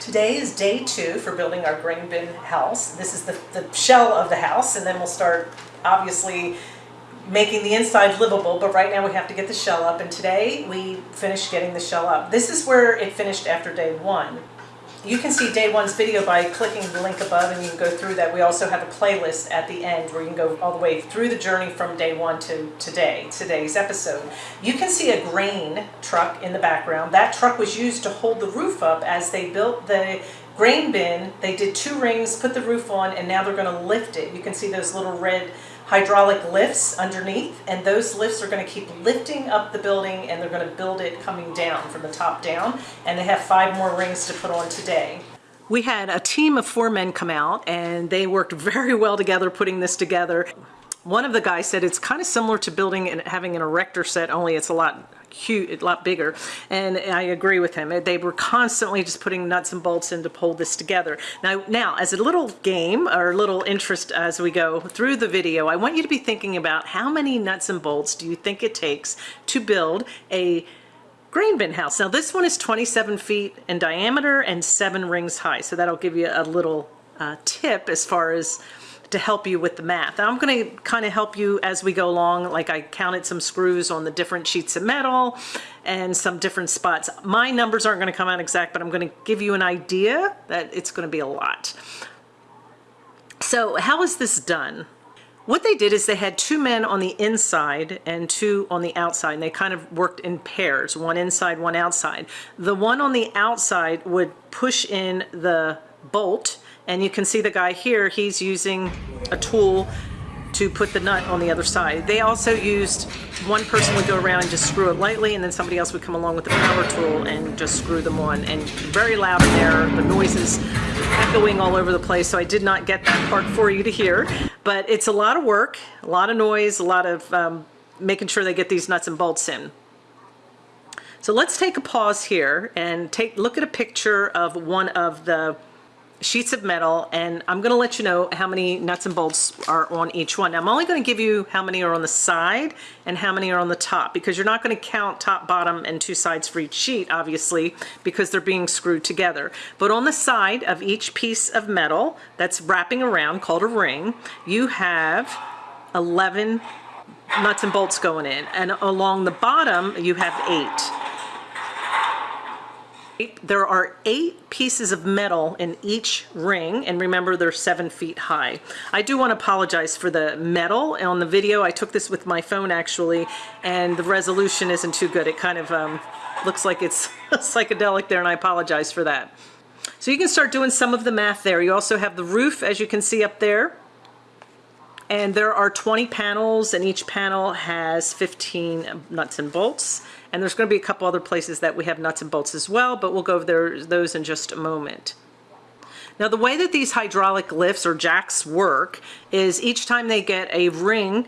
Today is day two for building our grain bin house. This is the, the shell of the house and then we'll start obviously making the inside livable, but right now we have to get the shell up and today we finished getting the shell up. This is where it finished after day one. You can see day one's video by clicking the link above and you can go through that. We also have a playlist at the end where you can go all the way through the journey from day one to today, today's episode. You can see a grain truck in the background. That truck was used to hold the roof up as they built the grain bin. They did two rings, put the roof on, and now they're gonna lift it. You can see those little red hydraulic lifts underneath and those lifts are going to keep lifting up the building and they're going to build it coming down from the top down and they have five more rings to put on today. We had a team of four men come out and they worked very well together putting this together. One of the guys said it's kind of similar to building and having an erector set only it's a lot huge, a lot bigger. And I agree with him. They were constantly just putting nuts and bolts in to pull this together. Now, now as a little game or a little interest as we go through the video, I want you to be thinking about how many nuts and bolts do you think it takes to build a grain bin house. Now this one is 27 feet in diameter and seven rings high. So that'll give you a little uh, tip as far as to help you with the math. I'm going to kind of help you as we go along. Like I counted some screws on the different sheets of metal and some different spots. My numbers aren't going to come out exact, but I'm going to give you an idea that it's going to be a lot. So how is this done? What they did is they had two men on the inside and two on the outside, and they kind of worked in pairs, one inside, one outside. The one on the outside would push in the bolt and you can see the guy here, he's using a tool to put the nut on the other side. They also used, one person would go around and just screw it lightly and then somebody else would come along with the power tool and just screw them on. And very loud in there, the noises echoing all over the place, so I did not get that part for you to hear. But it's a lot of work, a lot of noise, a lot of um, making sure they get these nuts and bolts in. So let's take a pause here and take look at a picture of one of the sheets of metal and I'm going to let you know how many nuts and bolts are on each one. Now I'm only going to give you how many are on the side and how many are on the top because you're not going to count top, bottom, and two sides for each sheet obviously because they're being screwed together. But on the side of each piece of metal that's wrapping around called a ring, you have 11 nuts and bolts going in and along the bottom you have eight. There are eight pieces of metal in each ring, and remember they're seven feet high. I do want to apologize for the metal on the video. I took this with my phone actually, and the resolution isn't too good. It kind of um, looks like it's psychedelic there, and I apologize for that. So you can start doing some of the math there. You also have the roof, as you can see up there. And there are 20 panels, and each panel has 15 nuts and bolts. And there's going to be a couple other places that we have nuts and bolts as well, but we'll go over those in just a moment. Now the way that these hydraulic lifts or jacks work is each time they get a ring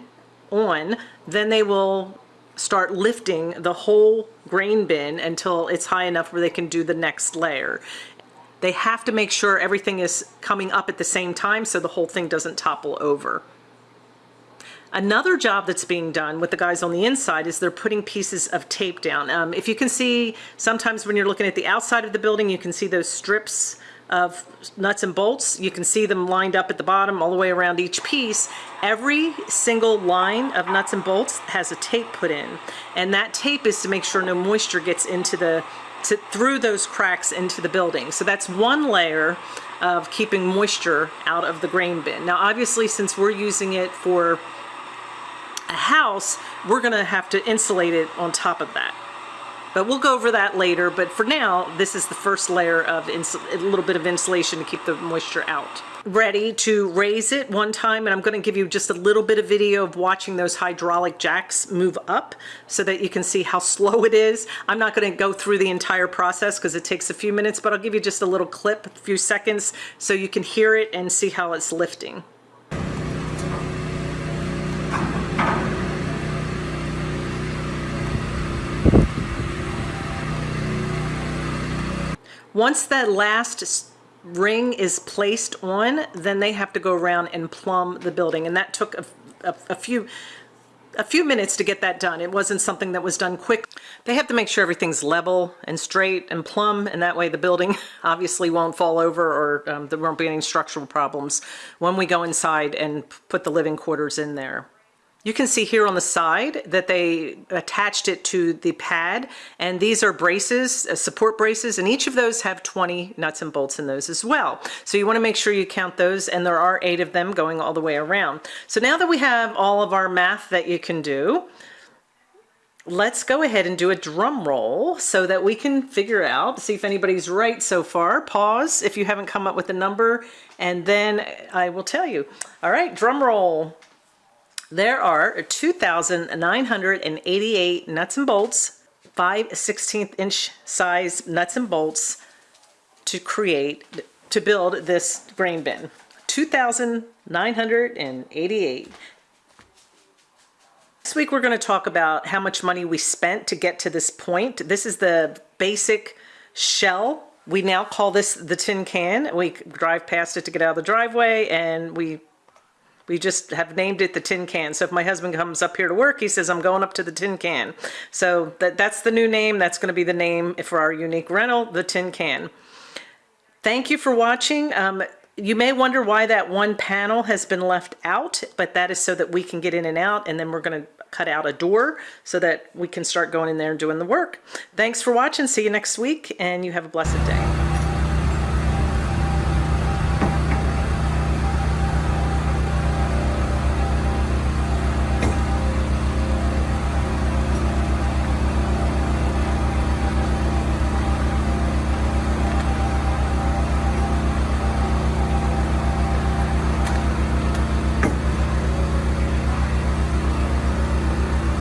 on, then they will start lifting the whole grain bin until it's high enough where they can do the next layer. They have to make sure everything is coming up at the same time so the whole thing doesn't topple over. Another job that's being done with the guys on the inside is they're putting pieces of tape down. Um, if you can see, sometimes when you're looking at the outside of the building, you can see those strips of nuts and bolts. You can see them lined up at the bottom all the way around each piece. Every single line of nuts and bolts has a tape put in. And that tape is to make sure no moisture gets into the to, through those cracks into the building. So that's one layer of keeping moisture out of the grain bin. Now obviously since we're using it for a house, we're to have to insulate it on top of that. But we'll go over that later, but for now, this is the first layer of a little bit of insulation to keep the moisture out. Ready to raise it one time, and I'm gonna give you just a little bit of video of watching those hydraulic jacks move up so that you can see how slow it is. I'm not gonna go through the entire process because it takes a few minutes, but I'll give you just a little clip, a few seconds, so you can hear it and see how it's lifting. Once that last ring is placed on, then they have to go around and plumb the building. And that took a, a, a few a few minutes to get that done. It wasn't something that was done quick. They have to make sure everything's level and straight and plumb, and that way the building obviously won't fall over or um, there won't be any structural problems when we go inside and put the living quarters in there. You can see here on the side that they attached it to the pad and these are braces, uh, support braces, and each of those have 20 nuts and bolts in those as well. So you wanna make sure you count those and there are eight of them going all the way around. So now that we have all of our math that you can do, let's go ahead and do a drum roll so that we can figure out, see if anybody's right so far. Pause if you haven't come up with a number and then I will tell you. All right, drum roll. There are 2,988 nuts and bolts, 5 16th inch size nuts and bolts to create, to build this grain bin. 2,988. This week we're going to talk about how much money we spent to get to this point. This is the basic shell. We now call this the tin can. We drive past it to get out of the driveway and we we just have named it the tin can. So if my husband comes up here to work, he says, I'm going up to the tin can. So that, that's the new name. That's going to be the name for our unique rental, the tin can. Thank you for watching. Um, you may wonder why that one panel has been left out, but that is so that we can get in and out and then we're going to cut out a door so that we can start going in there and doing the work. Thanks for watching. See you next week and you have a blessed day.